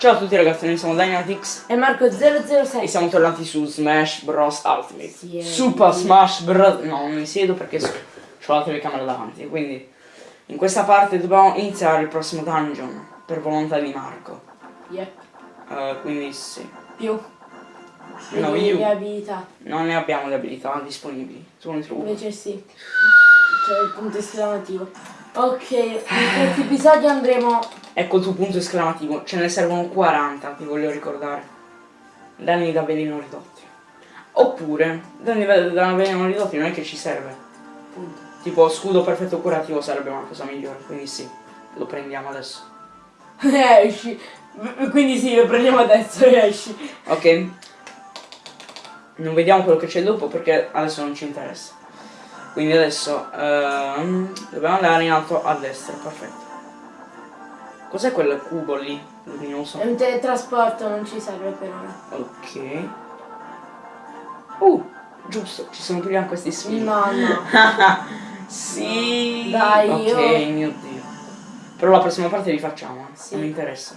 Ciao a tutti ragazzi, noi siamo Dynatix E Marco007 e siamo tornati su Smash Bros Ultimate. Sì, eh. Super Smash Bros. No, non mi siedo perché ho la telecamera davanti. Quindi in questa parte dobbiamo iniziare il prossimo dungeon per volontà di Marco. Yep. Eh, quindi sì. Più No, io le abilità non ne abbiamo le abilità disponibili. Tu ne trovi? Invece sì C'è il punto esclamativo Ok, in questo episodio andremo Ecco il tuo punto esclamativo. Ce ne servono 40, ti voglio ricordare. Danni da veleno ridotti. Oppure, danni da da veleno ridotti non è che ci serve. Punto Tipo scudo perfetto curativo sarebbe una cosa migliore, quindi sì, lo prendiamo adesso. Esci Quindi sì, lo prendiamo adesso e esci Ok? Non vediamo quello che c'è dopo perché adesso non ci interessa. Quindi adesso ehm, dobbiamo andare in alto a destra, perfetto. Cos'è quel cubo lì? Luminoso. È un teletrasporto, non ci serve per ora Ok. Uh, giusto, ci sono prima questi spini. No, no sì. Dai, Ok, io- mio dio. Però la prossima parte li facciamo, eh. Sì. Non mi interessa.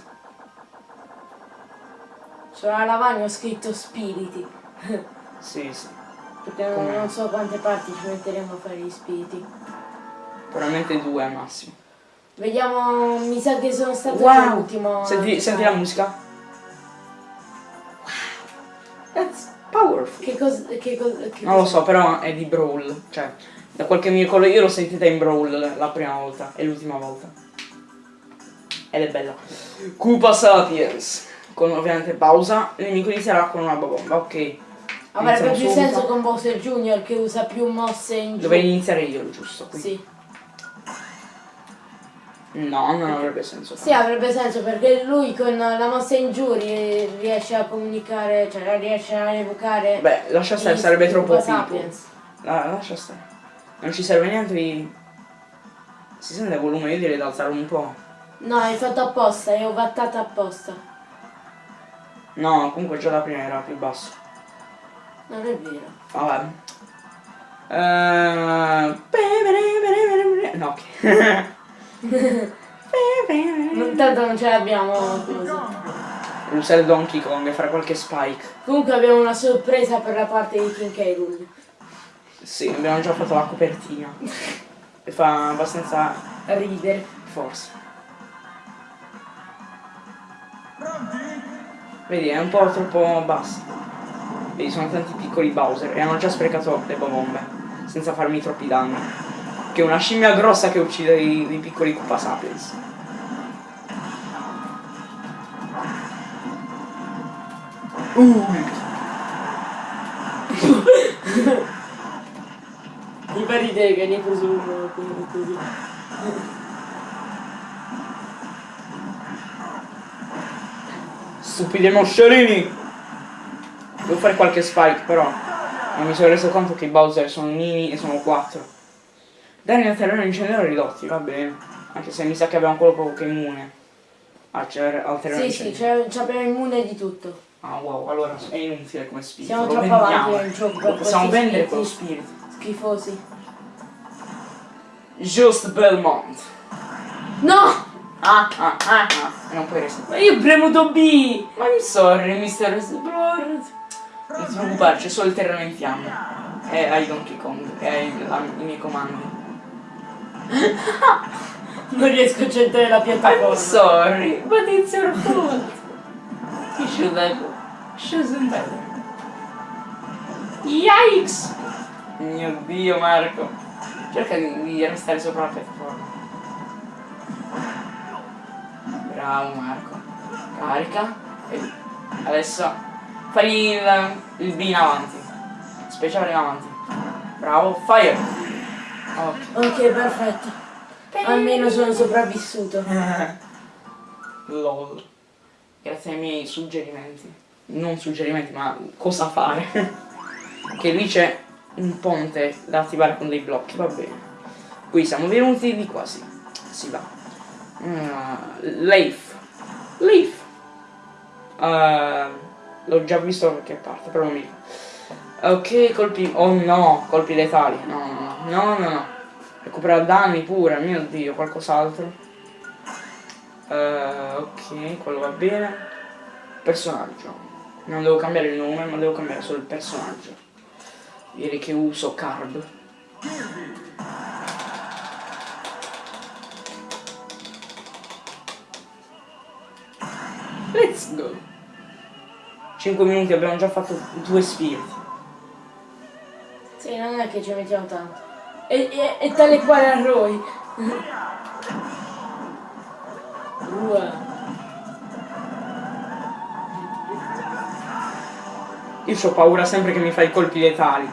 Sulla lavagna ho scritto spiriti Sì, sì. Perché non, non so quante parti ci metteremo a fare gli spiriti Probabilmente due al massimo. Vediamo, mi sa che sono stato Wow! l'ultimo Senti, senti la musica. Wow. That's powerful. Che cosa... Che cosa che Non lo so, però è di Brawl. Cioè, da qualche miracolo io l'ho sentita in Brawl la prima volta e l'ultima volta. Ed è bella. Koopa Sapiens. Con ovviamente pausa. Il nemico inizierà con una bomba. Ok. Avrebbe più subito. senso con Bowser Junior che usa più mosse in giù. Dovrei iniziare io, giusto? Qui. Sì. No, non avrebbe senso. Sì, avrebbe senso perché lui con la mossa in giù ri- riesce a comunicare, cioè riesce a evocare. Beh, lascia stare, sarebbe troppo. Sapiens. La- lascia stare. Non ci serve niente di... Si sente il volume, io direi di alzarlo un po'. No, hai fatto apposta, hai ovattato apposta. No, comunque già la prima era più basso. Non è vero. Vabbè. Eh, No. Non- Tanto non ce l'abbiamo così. Usare Donkey Kong e fare qualche spike. Comunque abbiamo una sorpresa per la parte di King K. Sì, abbiamo già fatto la copertina. E fa abbastanza Ridere. forza. Vedi, è un po' troppo bassa. Vedi, sono tanti piccoli Bowser e hanno già sprecato le bombe. Senza farmi troppi danni. Che è una scimmia grossa che uccide i, i piccoli Koopa Sapiens. Uh, Mi fa ridere che ne hai preso uno così- così. Stupidi moscerini! Devo fare qualche spike però. Non mi sono reso conto che i Bowser sono mini e sono 4. Danni al terreno incendiario ridotti, va bene. Anche se mi sa che abbiamo quello che è immune. Ah, c'è al terreno Sì, sì, incendiario. c'è- ci abbiamo immune di tutto. Ah wow, allora è inutile come spirito. Siamo troppo avanti nel gioco Lo possiamo vendere quello spirito. Schifosi. Just Belmont. No! Ah, ah, ah, ah. E non puoi restare. Ma io ho premuto B! I'm sorry, Mr. Explorer. Preoccupare, c'è solo il terreno in fiamme. E hai Donkey Kong, e hai la- i miei comandi. Non riesco a centrare la I'm piattaforma. sorry, but it's your fault. You should have chosen better. Yikes! Mio dio Marco. Cerca di, di restare sopra la piattaforma. Bravo Marco. Carica. E adesso fai il, il B in avanti. Speciale in avanti. Bravo, fire. Ok. Ok, perfetto. Almeno sono sopravvissuto. LOL. Grazie ai miei suggerimenti. Non suggerimenti, ma cosa fare. che lì c'è un ponte da attivare con dei blocchi, va bene. Qui siamo venuti di qua, sì. Si va. Uh, Leif. Leif. Uh, L'ho già visto da qualche parte, però non mi ricordo. Ok, colpi... Oh no, colpi letali. No, no, no, no, no. Recupera danni pure, mio dio, qualcos'altro. Eh, ok, quello va bene. Personaggio. Non devo cambiare il nome, ma devo cambiare solo il personaggio. Direi che uso Carb. Let's go. 5 minuti, abbiamo già fatto due spiriti. Sì, non è che ci mettiamo tanto. E, e, e tale quale a Roy. Ua. Io ho paura sempre che mi fai colpi letali.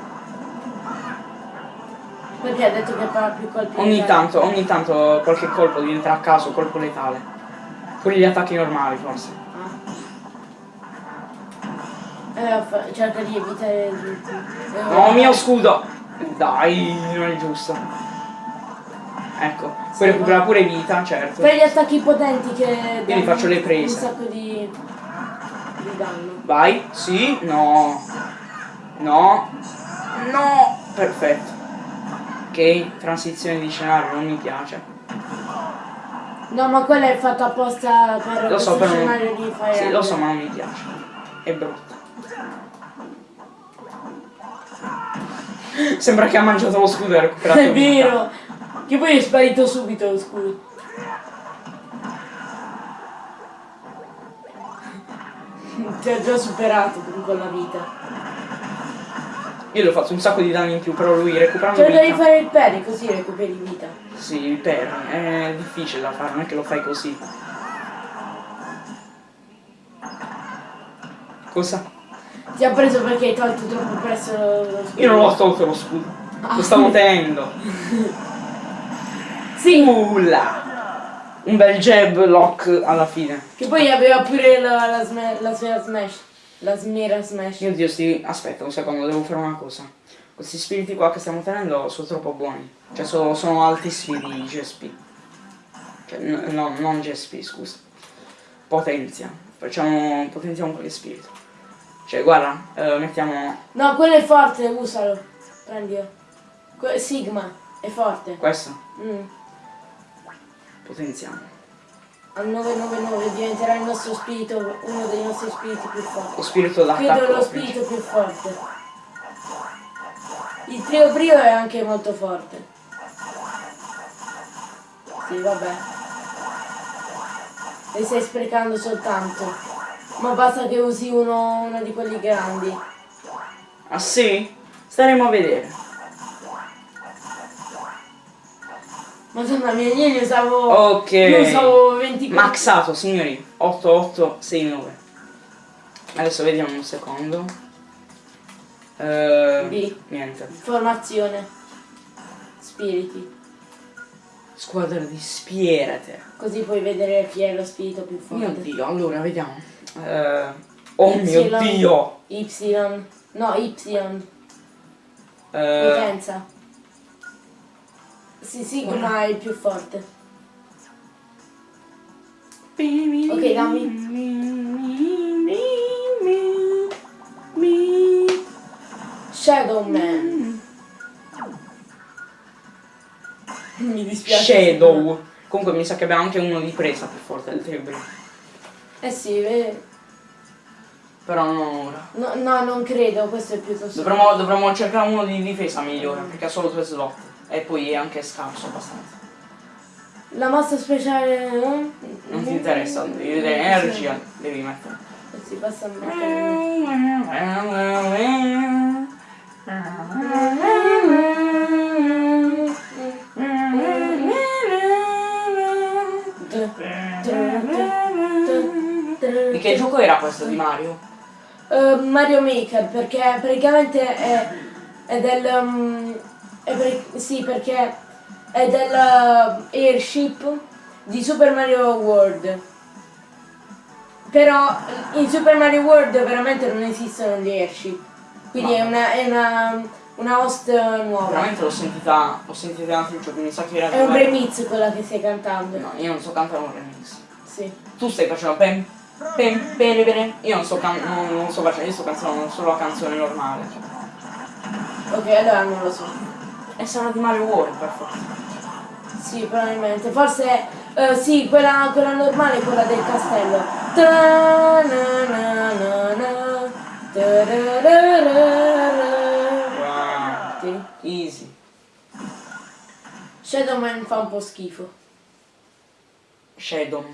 Perché ha detto che fa più colpi Ogni letali? tanto, ogni tanto qualche colpo diventa a caso colpo letale. Quelli gli attacchi normali forse. Eh, cerca di evitare il... eh, No, mio scudo! Dai, non è giusto. Ecco, poi recupera pure vita, certo. Fai gli attacchi potenti che Io li faccio le un prese. sacco di... di danno. Vai, sì, no. No. No. Perfetto. Ok, transizione di scenario, non mi piace. No, ma quella è fatta apposta per Lo so, però non- scenario di Fire Sì, lo so, ma non mi piace. È brutto. Sembra che ha mangiato lo scudo e ha recuperato È vero! Che poi è sparito subito lo scudo. Ti ha già superato con quella vita. Io ho fatto un sacco di danni in più, però lui recuperando di vita. fare il peri così recuperi vita. Sì, il perry è difficile da fare, non è che lo fai così. Cosa? Ti ha preso perché hai tolto troppo presto lo, lo scudo. Io non l'ho tolto lo scudo. Ah. Lo stavo tenendo. Sì! Ulla! Un bel jab lock alla fine. Che poi aveva pure la, la, la sfera smash. La smera smash. Mio dio, sti... aspetta un secondo, devo fare una cosa. Questi spiriti qua che stiamo tenendo sono troppo buoni. Cioè sono, sono altissimi di GSP. Cioè, no, non GSP, scusa. Potenzia. Facciamo, potenziamo quelle spiriti. Cioè, guarda, eh, mettiamo No, quello è forte, usalo. Prendilo. Que- Sigma, è forte. questo. Mm. Potenziamo. Al 999 diventerà il nostro spirito, uno dei nostri spiriti più forti. Lo spirito d'attacco. Credo lo spirito più forte. Il trio brio è anche molto forte. Sì, vabbè. Le stai sprecando soltanto. Ma basta che usi uno, uno di quelli grandi. Ah sì? Staremo a vedere. Madonna mia, io ne usavo. Ok. Ne usavo 20 Maxato, signori. 8869. Adesso vediamo un secondo. Eh, B. niente. Formazione. Spiriti. Squadra di spierate. Così puoi vedere chi è lo spirito più Mio forte. dio, allora vediamo. Eh, oh mio Y. dio. Y. No, Y. Eh, Potenza. Sì, Sigma è il più forte. Ok, Shadow Man. Mi dispiace. Shadow. Comunque mi sa che abbiamo anche uno di presa più forte del Tebri. Eh sì, eh, Però non ora. no, no, non credo, questo è piuttosto. Dovremmo, dovremmo cercare uno di difesa migliore, perché ha solo due slot. E poi è anche scarso abbastanza. La mossa speciale. eh? Non ti interessa, devi vedere energia, devi mettere. Eh sì, basta mettere. che gioco era questo di Mario? Eh, Mario Maker perché praticamente è, è del um, è per- sì perché è del uh, airship di Super Mario World. Però in Super Mario World veramente non esistono gli airship. Quindi è una, è una, una host nuova. Veramente l'ho sentita, l'ho sentita in altri giochi, mi sa che era è un remix quella che stai cantando. No, io non so cantare un remix. sì. Tu stai facendo pem, pem, bene, bene. Io non so, non, non facendo, io sto cantando solo la canzone normale. ok allora non lo so E sarà di Mario World per forza. Sì, probabilmente. Forse eh, sì, quella, quella normale è quella del castello. Ta-na-na, Tarararara. Tieni. Easy. Shadowman fa un po' schifo. Shadow.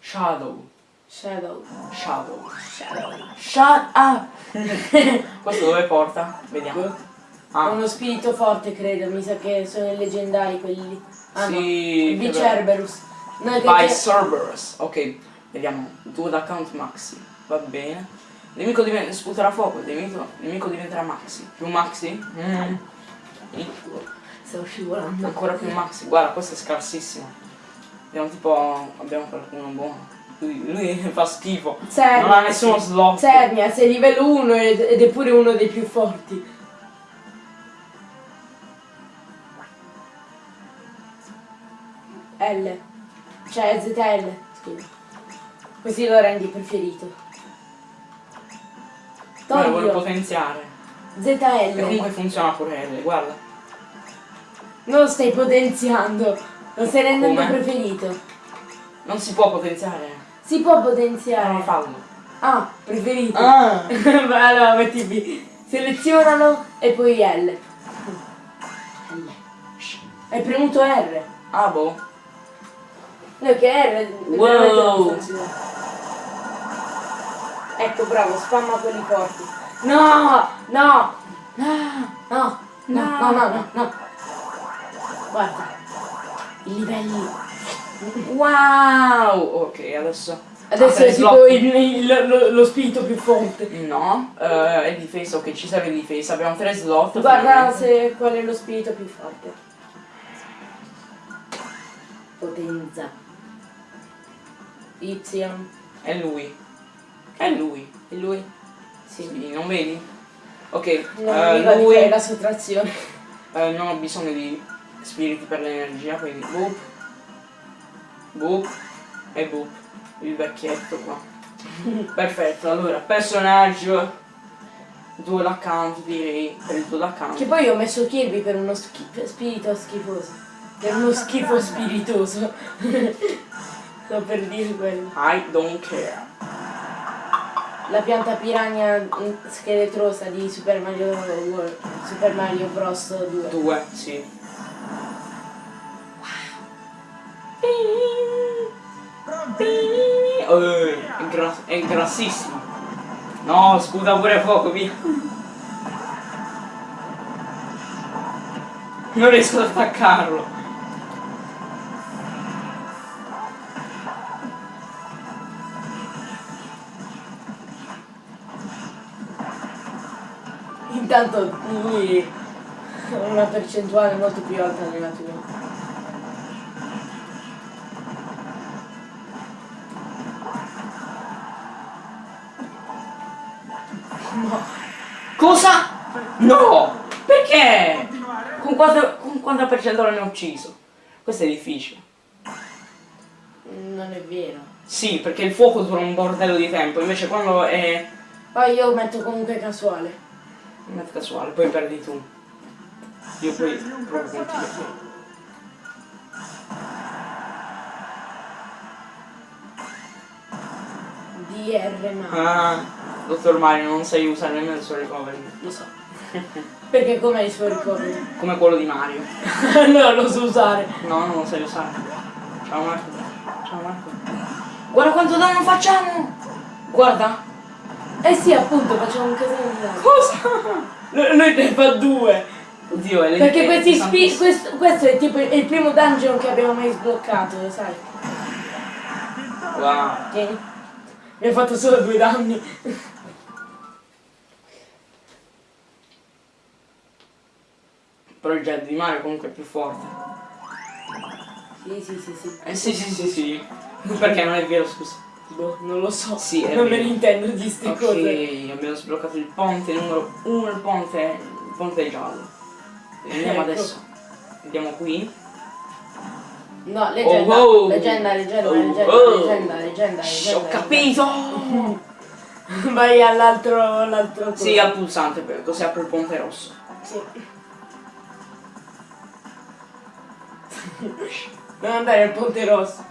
Shadow. Shadow. Shadow. Shadow. Shut up! Questo dove porta? Vediamo. Ah, Uno spirito forte credo, mi sa che sono i leggendari quelli. Ah no, sì. il che Vicerberus. No, By Cerberus. Ok, vediamo. Due d'account Maxi. Va bene. Nemico diventa. sputerà fuoco. Nemico, nemico diventerà Maxi. Più Maxi? Mm. Stavo scivolando. Ancora più Maxi. Guarda, questo è scarsissimo. Abbiamo tipo. Abbiamo qualcuno buono. Lui, fa schifo. Cernia, non ha nessuno slot. Cernia, sei livello 1 ed è pure uno dei più forti. L. Cioè ZL, scusa. Così lo rendi preferito. Ma lo vuole Toglio. potenziare. E ZL. comunque funziona pure L, guarda. Non lo stai potenziando. Lo stai rendendo Come? preferito. Non si può potenziare. Si può potenziare. fallo. Ah, preferito. Ah! Allora metti B. Selezionalo e poi L. L. Hai premuto R. Ah boh. No, che R Wow. Ecco, bravo, spamma quelli forti. No! No! No! No! No, no, no, no, no. Guarda. I livelli. Wow! Ok, adesso. Adesso apre è tipo il, il- lo, lo spirito più forte. No, eh, è difesa, ok, ci serve difesa. Abbiamo tre slot. Guarda se qual è lo spirito più forte. Potenza. Y. È lui. È lui. E lui? Sì. Sì, non vedi? Ok, Non di lui. fare la sottrazione. eh, non ho bisogno di spiriti per l'energia, quindi boop. Boop. E boop. Il vecchietto qua. Perfetto, allora, personaggio. Due l'account direi per il tuo account. Che poi ho messo Kirby per uno schi- spirito schifoso. Per uno schifo spiritoso. Sto per dire quello. I don't care. La pianta piranha mm, scheletrosa di Super Mario World. Super Mario Bros 2. Due, sì. Eh, è, gras- è grassissimo. No, sputa pure fuoco, via. Non riesco ad attaccarlo. Intanto una percentuale molto più alta della tua. No! Perché? Con quanto, con quanto percentuale ne ho ucciso? Questo è difficile. Non è vero. Sì, perché il fuoco dura un bordello di tempo, invece quando è... Poi io metto comunque casuale. Metto casuale, poi perdi tu. Io poi provo con te. DR ma. Ah, dottor Mario, non sai usare nemmeno il suo recovery. Lo so. Perché com'è il suo ricordo? Come quello di Mario. no, lo so usare. No, non lo sai usare. Ciao Marco. Ciao Marco. Guarda quanto danno facciamo! Guarda! Eh sì, appunto, facciamo un casino di danno. Cosa? Lui lui ne fa due. Oddio, è Perché questi spi- questo, questo è tipo il primo dungeon che abbiamo mai sbloccato, lo sai. Wow. Tieni. Mi ha fatto solo due danni. Però il jet di Mario comunque è più forte. Sì, sì, sì, sì. Eh sì sì sì sì. Perché non è vero, scusa. Boh, non lo so. Sì, è non me vero. ne intendo di ste Ok, cose. abbiamo sbloccato il ponte numero uno, il ponte, il ponte giallo. Andiamo Ecco. adesso. Andiamo qui. No, leggenda, Oh, oh. leggenda, leggenda, Oh, leggenda, oh. leggenda, leggenda, leggenda. ho capito! Vai all'altro, all'altro Sì, al pulsante, per- così apro il ponte rosso. Sì. Non andare al Ponte Rosso.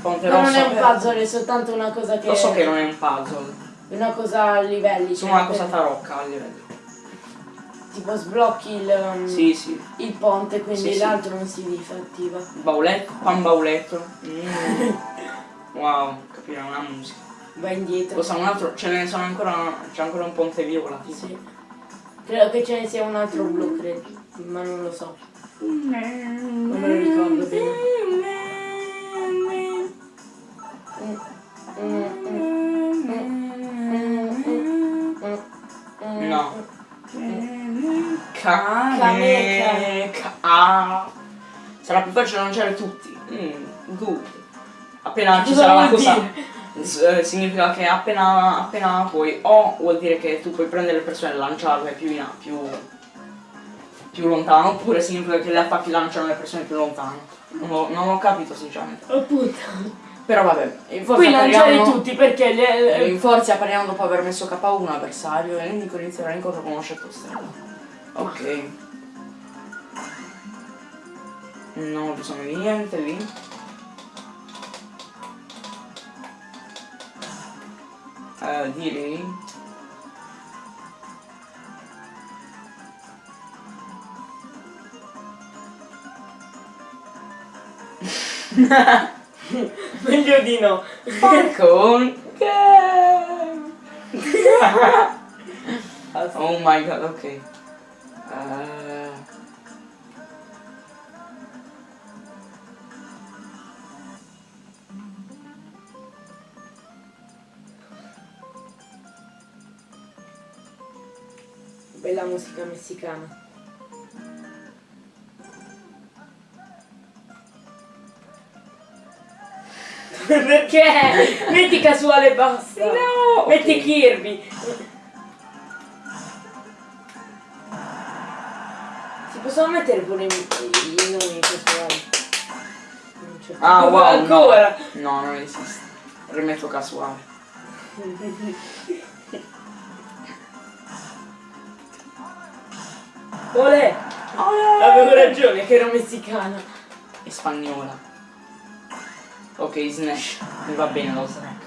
Ponte Ma non rosso è un puzzle, è soltanto una cosa che... Lo so che non è un puzzle, Una cosa a livelli. sono cioè, una cosa tarocca a livello. Tipo sblocchi il, um, Sì, sì. il ponte, quindi Sì, l'altro non si disattiva. Bauletto, pan bauletto. Mm. Wow, capire una musica. Va indietro. Cosa un altro? Ce ne sono ancora. C'è ancora un ponte viola, tipo. Sì. Credo che ce ne sia un altro blu, credo. Ma non lo so. Non me lo ricordo bene. No. Cane. Ca- ah. Sarà più facile lanciare tutti. Mm, good. Appena ci sarà la cosa. eh, significa che appena, appena puoi o vuol dire che tu puoi prendere le persone e lanciarle più in a- più, più lontano oppure significa che le attacchi lanciano le persone più lontano. Non, ho- non ho capito sinceramente. Appunto. però vabbè in forza Puoi lanciare tutti perché le, in forza appariamo dopo aver messo K1 avversario e l'indico inizierà l'incontro con uno stella ok. Non ho bisogno di niente lì. Eh, direi meglio di no. Game Oh my god, ok. Eh, Bella musica messicana. Perché? Metti casuale e basta. No, Metti ok. Kirby. Si possono mettere pure i, i- nomi casuali. Ah, wow, Ancora. No, non esiste. Rimetto casuale. Olè. Avevo ragione che era messicana. E spagnola. Ok, snack. Mi va bene lo snack.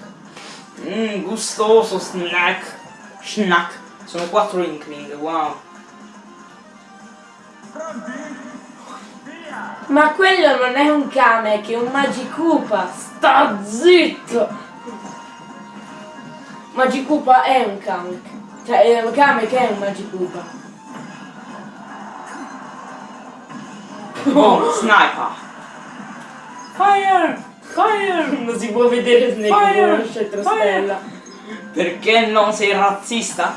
Mmm, gustoso snack. Snack. Sono quattro Inkling, wow. Ma quello non è un Kamek, è un Magikupa. Sta zitto! Magikupa è un Kamek. Cioè, eh, Kamek è un Magikupa. Oh, sniper. Fire! Fire! Non si può vedere Snake Fire! con una scetrostella. Perché non sei razzista?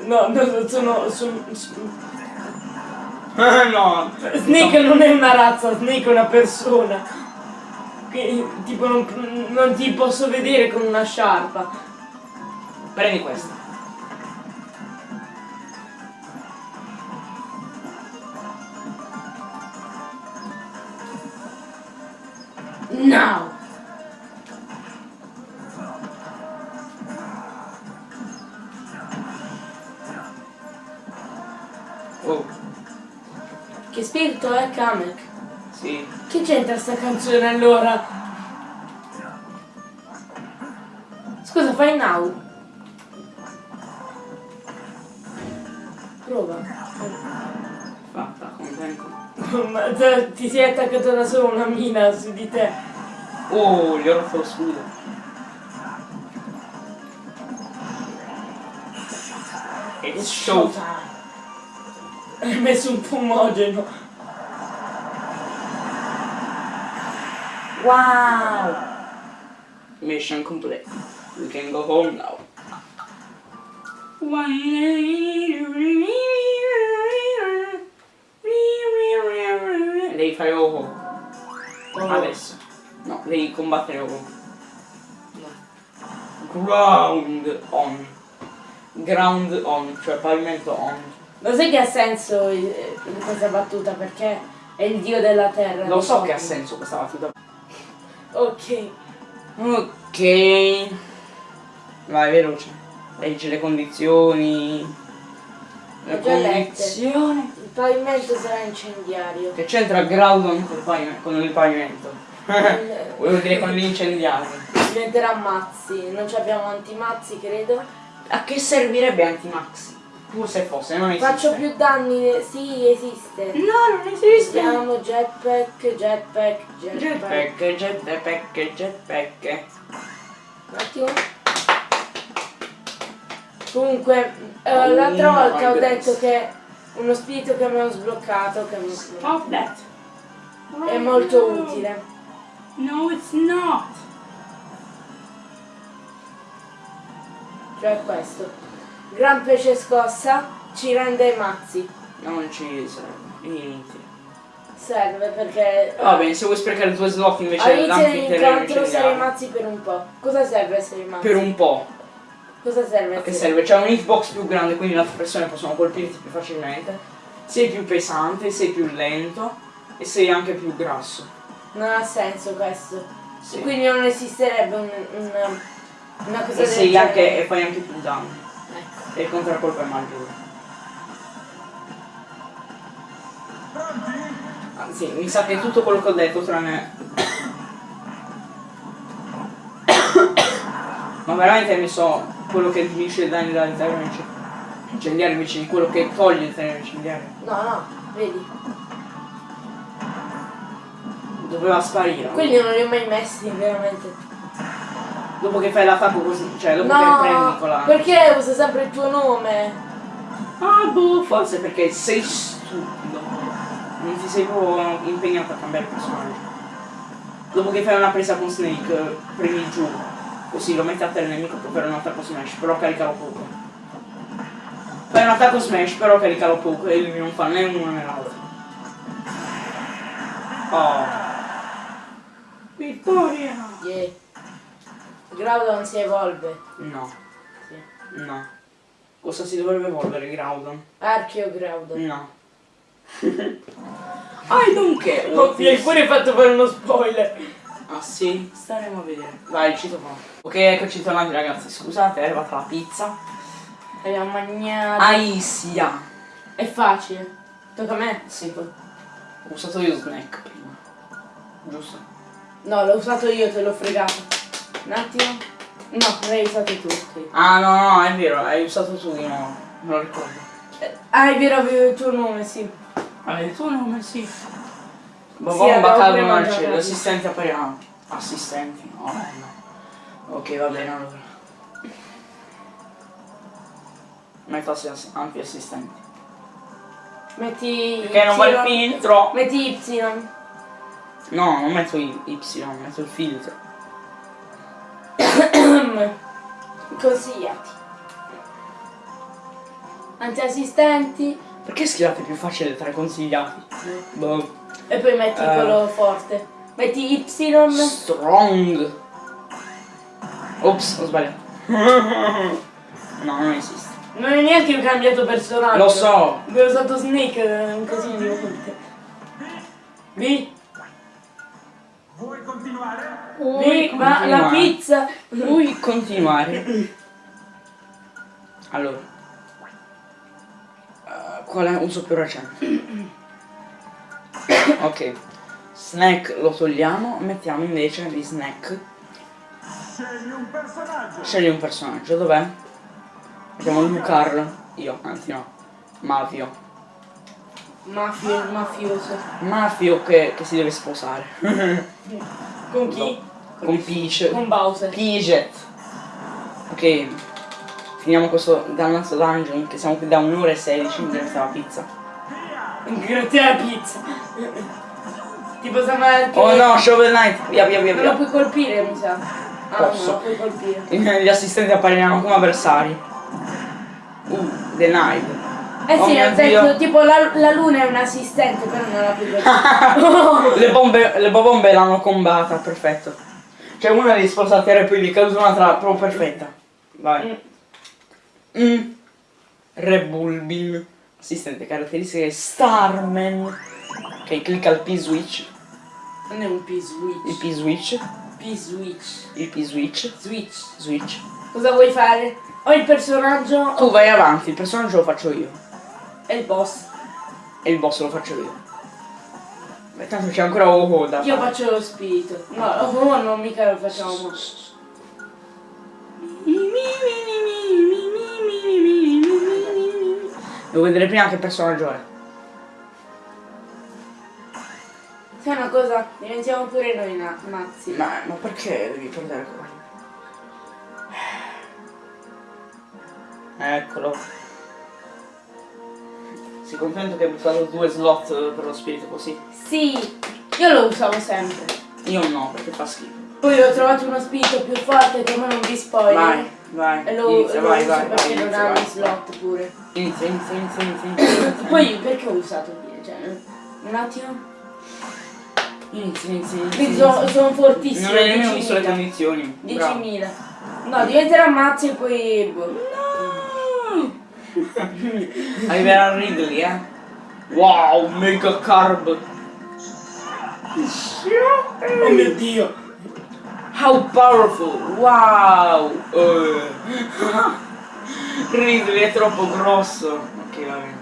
No, no, sono, sono- no. Snake non è una razza, Snake è una persona. Che, tipo non, non ti posso vedere con una sciarpa. Prendi questa. No! Oh, Che spirito è Kamek? sì. Che c'entra sta canzone allora? Scusa, fai now. Prova. Fatta, contento. Ma te- ti sei attaccato da solo una mina su di te. Oh, gli ho rotto lo scudo. It's showtime. Hai messo un fumogeno. Wow! Mission complete. We can go home now. Devi fare Oho. Adesso. Devi combattere Oho. Ground on. Ground on, cioè pavimento on. Lo sai che ha senso eh, questa battuta perché è il dio della terra. Lo so che ha senso questa battuta. Ok. Ok. Vai, veloce. Leggi le condizioni. Le condizioni. Il pavimento sarà incendiario. Che c'entra col pavime- con il pavimento? Volevo dire con gli incendiari. Diventerà mazzi, non ci abbiamo antimazzi credo. A che servirebbe Antimax? Pur se fosse, non esiste. Faccio più danni, sì esiste. No, non esiste. Vediamo jetpack, jetpack, jetpack. Jetpack, jetpack, jetpack. Un attimo. Comunque, eh, Oh l'altra volta ho goodness. detto che uno spirito che abbiamo sbloccato che Stop that. è molto utile. No, it's not. Cioè questo. Gran pesce scossa ci rende mazzi. Non ci serve. Inutile. Serve perché Va bene, se vuoi sprecare due slot invece all'inizio dell'anfiteatro dell'incontro sarei mazzi per un po'. Cosa serve essere mazzi? Per un po'. Cosa serve A che serve? C'è un hitbox più grande, quindi le altre persone possono colpirti più facilmente. Sei più pesante, sei più lento e sei anche più grasso. Non ha senso questo. Sì. Quindi non esisterebbe un, un- una cosa E del sei genere. anche e fai anche più danni. Ecco. E il contraccolpo è maggiore. Anzi, mi sa che tutto quello che ho detto tranne. Ma veramente hai messo quello che diminuisce i danni dall'interno incendiario invece di quello che toglie il terreno incendiario. No, no, vedi. Doveva sparire. Quelli non li ho mai messi, veramente. Dopo che fai l'attacco così, cioè dopo che prendi con No, la. perché usa sempre il tuo nome? Ah boh, forse perché sei stupido. Non ti sei proprio impegnato a cambiare personaggio. Dopo che fai una presa con Snake, premi giù. Così lo metti a terra il nemico per fare un attacco smash, però caricalo poco. Fai un attacco smash, però caricalo poco e lui non fa né uno né l'altro. Oh. Vittoria! Yeah. Groudon si evolve. No, Sì. no. Cosa si dovrebbe evolvere Groudon? Archeo Groudon. No. I don't care. Oddio, hai pure fatto fare uno spoiler. Ah sì? Staremo a vedere. Vai, ci fa. Ok, eccoci tornati ragazzi, scusate, è arrivata la pizza. Abbiamo mangiato. Aisia. È facile. Tocca a me? Sì, ho usato io snack prima. Giusto? No, l'ho usato io, te l'ho fregato. Un attimo. No, l'hai usato tu. sì. Ah no, no, è vero, hai usato tu di nuovo. Me lo ricordo. Eh, Ah, è vero, avevo il tuo nome, sì. Hai il tuo nome, sì. Sì, Babbo, avevo Bacallo prima Marcello, assistente appariamo. Assistenti, no, no. Ok, va bene allora. Metto assi- anti-assistenti. Metti Perché non va il filtro? Metti Y. No, non metto il Y, metto il filtro. Consigliati. Antiassistenti. Perché scrivete più facile tra i consigliati? Boh. E poi metti Eh. quello forte. Metti Y. Strong. Ops, ho sbagliato. no, non esiste. Non è neanche un cambiato personaggio. Lo so. Abbiamo usato Snake un casino di volte. Vi, Vuoi continuare? vi, ma la pizza. Vuoi continuare? Allora. Eh, qual è uso più recente? ok. Snack lo togliamo, mettiamo invece di snack. Scegli un personaggio. Scegli un personaggio, dov'è? Mettiamo Lucar. Io, anzi no. Mafio. Mafio, mafioso. Mafio che, che si deve sposare. Con chi? Con Peach. Con Bowser. Piget. Ok. Finiamo questo dannato dungeon che siamo qui da un'ora e sedici grazie alla pizza. Grazie alla pizza. tipo anche... Oh no, Shovel Knight! Via via via Non lo via. puoi colpire, mi sa. Ah, Posso. no, lo puoi colpire. Gli assistenti appariranno come avversari. Uh, denied. Eh Oh sì, ho detto, Dio. tipo la, la luna è un assistente, però non la colpire. le bombe, le bombe l'hanno combata, perfetto. Cioè una devi sposare e poi gli è caduta un'altra proprio perfetta. Vai. Mm. Rebulbin. Assistente caratteristiche Starman. Ok, clicca il P-switch. Non è un Il P-switch. P-switch. P-switch. Il P-switch. Switch. Switch. Cosa vuoi fare? O il personaggio Tu vai avanti, il personaggio lo faccio io. E il boss. E il boss lo faccio io. Beh, tanto c'è ancora Oho da Io fare. faccio lo spirito. No, oh, no, mica lo facciamo. Devo vedere prima che personaggio è. Sai una cosa? Diventiamo pure noi na- mazzi. Ma, ma perché devi perdere qua? Eccolo. Sei contento che hai buttato due slot per lo spirito così? Sì, io lo usavo sempre. Io no, perché fa schifo. Poi ho trovato uno spirito più forte che non vi spoiler. Vai, vai. E lo, inizia, lo vai, vai, perché vai, non inizia, ha gli slot pure. Inizia, inizia, inizia, inizia, inizia. Poi perché ho usato il cioè, un attimo? Inizia, inizia, inizia. Sono, sono fortissimo. Non hai nemmeno visto le 10.000. condizioni. Bravo. 10.000. No, diventerà mazzi e poi. boh. Arriverà Ridley, eh. Wow, mega carb. Oh mio dio. How powerful. Wow. Eh. Ridley è troppo grosso. Ok, va bene.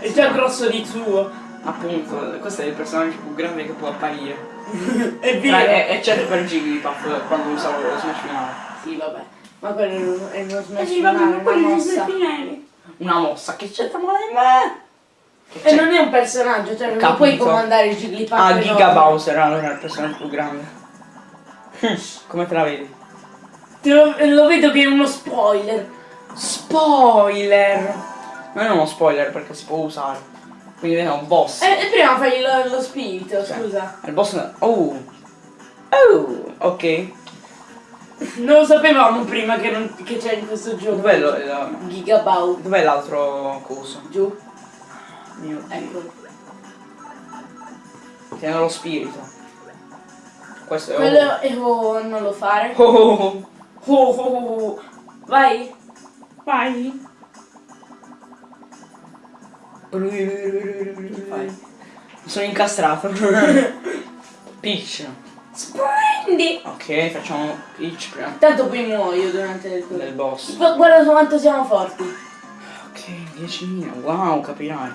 È già grosso di suo. Appunto, questo è il personaggio più grande che può apparire. È vero. Eccetto per Jigglypuff quando usavo lo Smash finale. Sì, vabbè. Ma quello è uno smash Sì, vabbè, finale, una quello è mossa. finale. Una mossa, che c'entra male in me? E non è un personaggio, cioè non Capito. puoi comandare il Jigglypuff. Ah. Giga Bowser allora è il personaggio più grande. Come te la vedi? Te lo, lo vedo che è uno spoiler. Spoiler! Non è uno spoiler perché si può usare. Quindi è un boss. E, e prima fai lo, lo spirito, Cioè, scusa. Il boss. Oh! Oh! Ok. Non lo sapevamo prima che, non- che c'è in questo gioco. Dov'è, la- Gigabau. dov'è l'altro coso? Giù. Mio. Ecco. Tiene lo spirito. Questo è Quello è oh, non lo fare. Oh, oh, oh. Oh, oh, oh. Vai. Vai. fai? Mi sono incastrato. Peach. Sprendi. Ok, facciamo Peach prima Tanto poi muoio durante il del boss. Gu- Guarda quanto siamo forti. Ok, 10.000. Wow, capirai.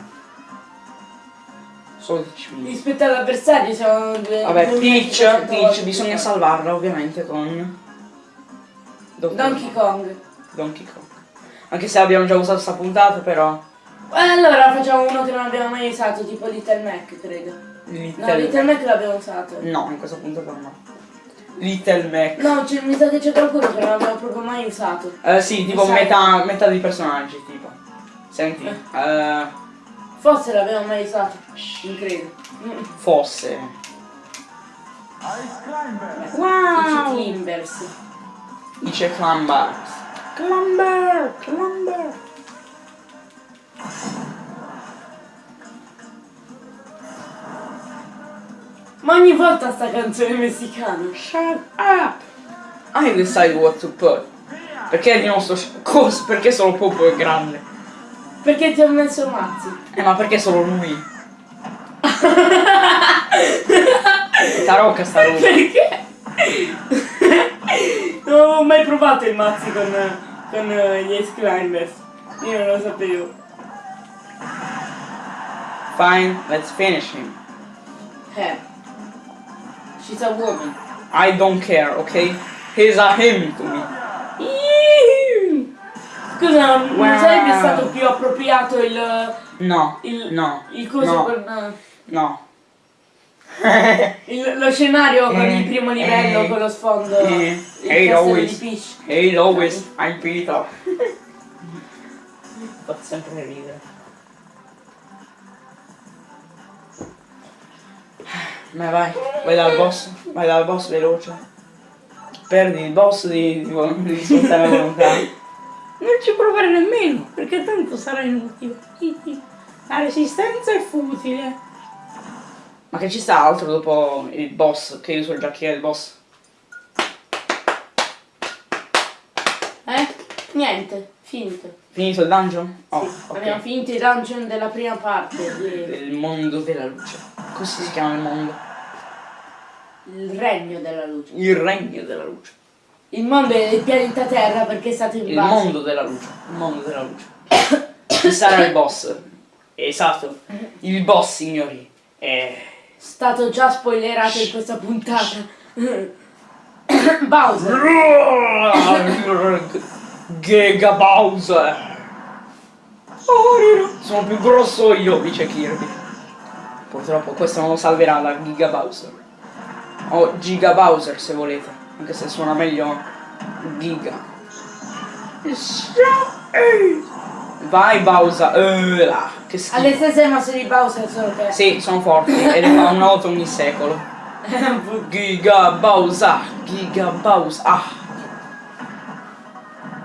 Solo 10.000. Rispetto all'avversario siamo due. Vabbè, 2500 Peach, Peach bisogna salvarla ovviamente con... forti. Donkey Kong. Donkey Kong. Anche se abbiamo già usato sta puntata, però... Eh, Allora facciamo uno che non abbiamo mai usato, tipo Little Mac, credo. No, Little... Little Mac l'abbiamo usato. No, in questa puntata no. Little Mac. No, c'è- mi sa che c'è qualcuno che non abbiamo proprio mai usato. Eh sì, tipo metà, metà dei personaggi, tipo. Senti, eh, Forse l'abbiamo mai usato. Non credo. Mm. fosse. Ice Climber. I Wow! Climbers. Dice Clamber. Clamber! Clamber! Ma ogni volta sta canzone messicana. Shut up! I decide what to put. Perché di nostro cosa? Perché solo Popo è grande? Perché ti ho messo mazzi? Eh ma perché solo lui? Tarocca sta roba. Perché? non ho mai provato il mazzi con, con eh, gli Ace Climbers. Io non lo sapevo. Fine, let's finish him. Eh. She's a woman. I don't care, ok? He's a him to me. Scusa, non Wow. sarebbe stato più appropriato il, No, il, no, il coso no, con eh, no. il- lo scenario con Eh, il primo livello eh, con lo sfondo eh, il hey, always. di Peach. Hey Lois, I'm Peter. Fa sempre ridere. Ma vai, vai dal boss, vai dal boss veloce. Perdi il boss di, di, di sfruttare la volontà. Non ci provare nemmeno, perché tanto sarà inutile. La resistenza è futile. Ma che ci sta altro dopo il boss? Che io so già chi è il boss. Eh? Niente, finito. Finito il dungeon? Oh, Sì, ok. Abbiamo finito i dungeon della prima parte. Il mondo della luce. Così si chiama il mondo. Il regno della luce. Il regno della luce. Il mondo è il pianeta Terra perché è stato Il invaso. mondo della luce. Il mondo della luce. Chi sarà il boss? Esatto. Il boss, signori. E... Stato già spoilerato in questa puntata. Bowser. Giga Bowser! Sono più grosso io, dice Kirby. Purtroppo questo non lo salverà la Giga Bowser. O Giga Bowser se volete, anche se suona meglio Giga. Vai Bowser, eh, là, che schifo. Alle stesse mosse di Bowser solo che... Sì, sono forti e ne fa una volta ogni secolo. Giga Bowser, Giga Bowser, ah.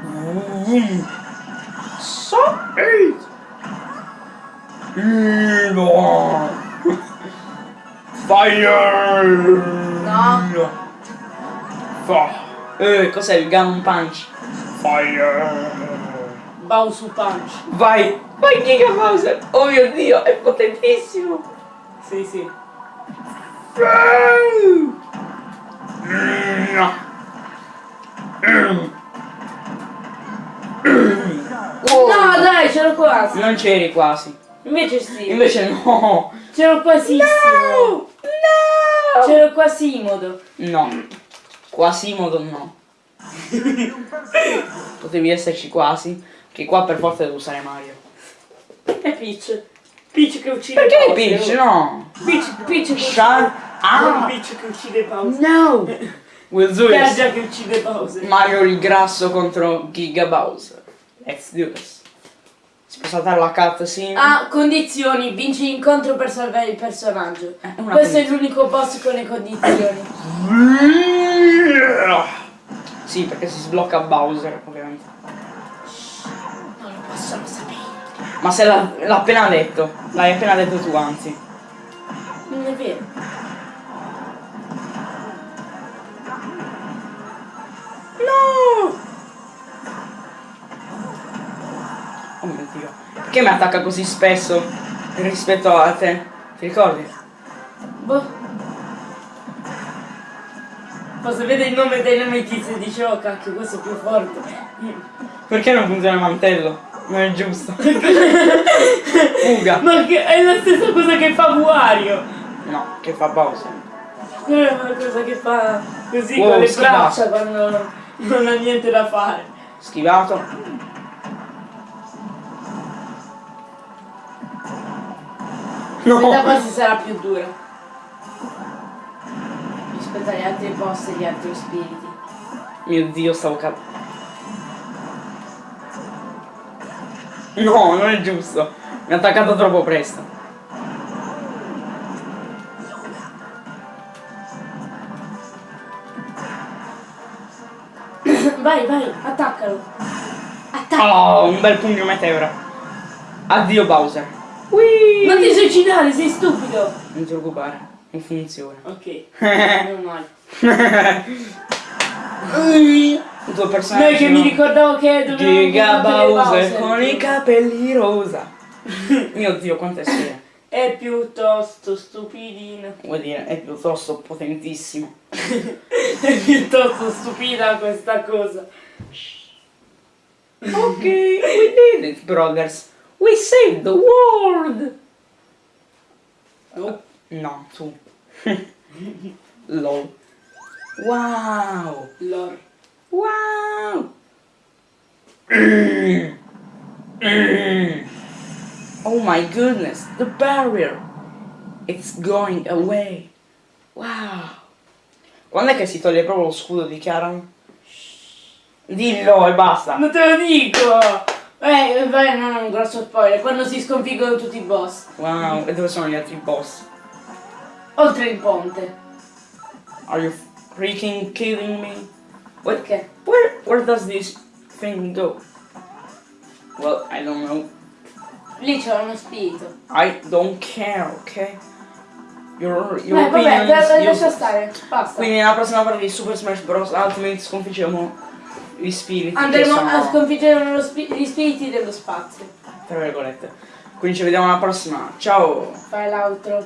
Mm. Fire. No. Fa. Eh, cos'è il gun punch? Fire. Bowser Punch. Vai, vai Giga Bowser. Oh mio dio, è potentissimo. Sì, sì. Wow. No, dai, c'ero quasi. Non c'eri quasi. Invece sì. Invece no. C'ero quasissimo. No. C'ero quasimodo. No. Quasimodo no. Potevi esserci quasi. Che qua per forza devo usare Mario. E Peach. Peach che uccide Perché Bowser. Peach? No. Peach, Peach che Non up. Peach che uccide Bowser. No. We'll do it. Piaggia che uccide Bowser. Mario il grasso contro Giga Bowser. Let's do this. Si può saltare la cutscene? Ah, condizioni. Vinci l'incontro per salvare il personaggio. Eh, Questo è l'unico boss con le condizioni. Sì, perché si sblocca Bowser, ovviamente. Non lo possono sapere. Ma se l'ha l'ha appena detto. L'hai appena detto tu, anzi. Non è vero. No! Perché mi attacca così spesso rispetto a te? Ti ricordi? Boh. Posso vedere il nome delle notizie e dice oh cacchio questo è più forte. Perché non funziona il mantello? Non è giusto. Fuga. Ma che è la stessa cosa che fa Wario. No, che fa Bowser. Quella è una cosa che fa così Wow, con le schivato. braccia quando non ha niente da fare. Schivato. Quella No. base sarà più dura. Rispetto agli altri boss e agli altri spiriti. Mio dio, stavo cap... No, non è giusto. Mi ha attaccato troppo presto. Vai, vai, attaccalo. Attacca. Oh, un bel pugno meteora. Addio Bowser. Whee! Non ti suicidare, sei stupido. Non ti preoccupare, non funziona. Ok, non male. Il tuo personaggio. Noi che mi ricordavo che dovevo Giga Bowser con i capelli rosa. Mio dio, quante sfere. È piuttosto stupidino. Vuol dire, è piuttosto potentissimo. È piuttosto stupida questa cosa. Ok, we did it, brothers. We saved the world. Oh. No, tu. Lol. Wow. Lor. Wow. Oh my goodness, the barrier. It's going away. Wow. Quando è che si toglie proprio lo scudo di Charon? Dillo e basta. Non te lo dico! Eh, vai, non è un grosso spoiler. Quando si sconfiggono tutti i boss. Wow, e dove sono gli altri boss? Oltre il ponte. Are you freaking kidding me? What? Perché? Where where does this thing go? Well, I don't know. Lì c'è uno spirito. I don't care, okay? Your, your Vai, vabbè, lascia stare. Basta. Quindi nella prossima parte di Super Smash Bros. Ultimate sconfiggeremo gli spiriti Andremo sono, a sconfiggere spi- gli spiriti dello spazio. tra virgolette. Quindi ci vediamo alla prossima. Ciao! Fai l'altro.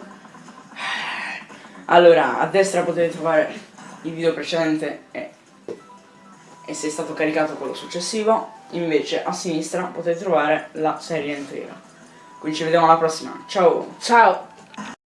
Allora, a destra potete trovare il video precedente e, e se è stato caricato quello successivo. Invece a sinistra potete trovare la serie intera. Quindi ci vediamo alla prossima. Ciao! Ciao.